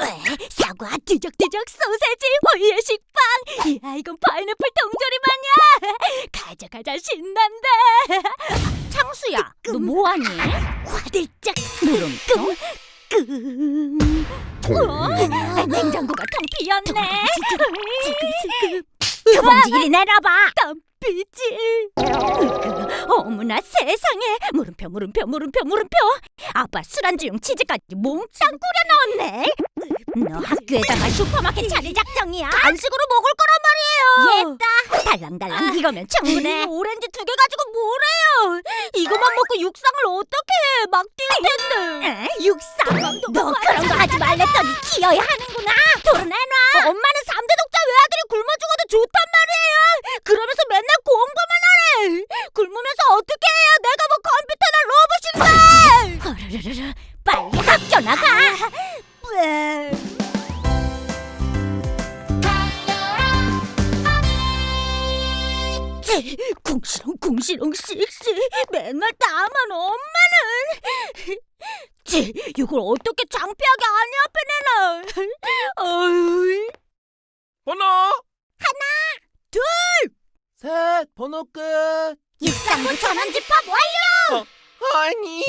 왜? 사과, 뒤적뒤적 소세지, 호이의 식빵. 이야, 이건 파인애플 통조림 아니야? 가져가자 신난다. 창수야, 너 뭐하니? 화들짝 물음표 끙. 어? 냉장고가 텅 비었네. 규범지 이리 내놔봐. 으그, 어머나 세상에. 물음표 물음표 물음표 물음표. 아빠 술안주용 치즈까지 몽땅 꾸려 넣었네. 너 학교에다가 슈퍼마켓 차릴 작정이야. 간식으로 먹을 거란 말이에요. 예따. 달랑달랑 이거면 충분해. 오렌지 두 개 가지고 뭐래요? 이거만 먹고 육상을 어떻게 해? 막 뛸 텐데. 에? 육상. 너 그런 거 하지 말랬더니 기어야 하는구나. 도로 내놔. 엄마는 삼대 독자 외아들이 굶어 죽어도 좋단 말이에요. 그러면서 맨날 공부만 하래. 굶으면서 어떻게 해야 내가 뭐 컴퓨터나 로봇인데? 빨리 학교 나가. 쟤, 궁시렁 궁시렁 씩씩 맨날 나만 엄마는. 쟤 이걸 어떻게 창피하게 아니 앞에 내놔. 어이 번호? 셋 번호 끝. 육상부 전원 집합 완료! 아니.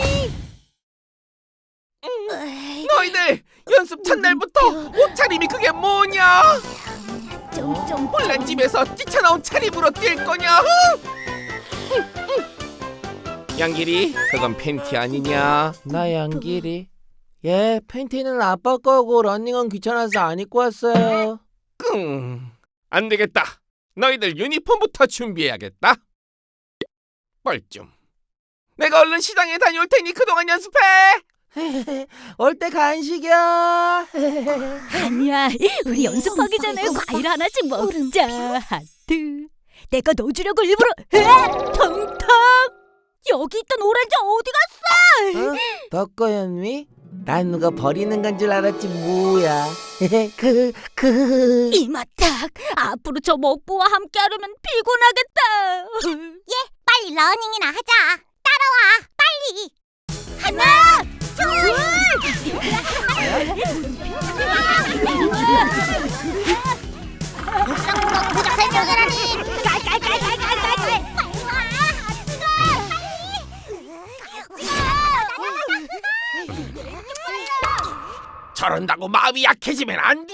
너희들 연습 첫날부터 옷차림이 그게 뭐냐 좀좀 혼란 집에서 뛰쳐나온 차림으로 뛸 거냐 양길이 그건 팬티 아니냐? 나 양길이. 예 팬티는 아빠 거고 러닝은 귀찮아서 안 입고 왔어요. 끙. 안되겠다. 너희들 유니폼부터 준비해야겠다. 뻘쭘. 내가 얼른 시장에 다녀올 테니 그동안 연습해 올 때 간식이야. 아니야. 우리 연습하기 전에 과일 하나씩 먹자. 하트. 내가 넣어주려고 일부러 에 텅텅! 여기 있던 오렌지 어디 갔어? 어? 덕거연미? 난 누가 버리는 건 줄 알았지 뭐야. 그... 그... 이마탁 앞으로 저 먹보와 함께 하려면 피곤하겠다. 예 빨리 러닝이나 하자. 따라와 빨리 저런다고 마음이 약해지면 안 돼!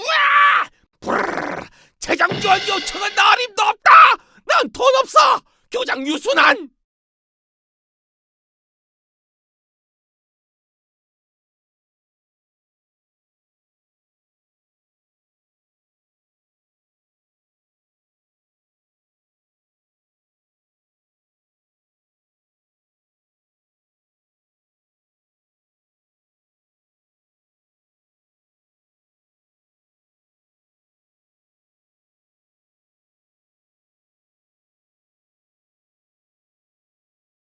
지원 요청은 어림도 없다! 난 돈 없어! 교장 유순한!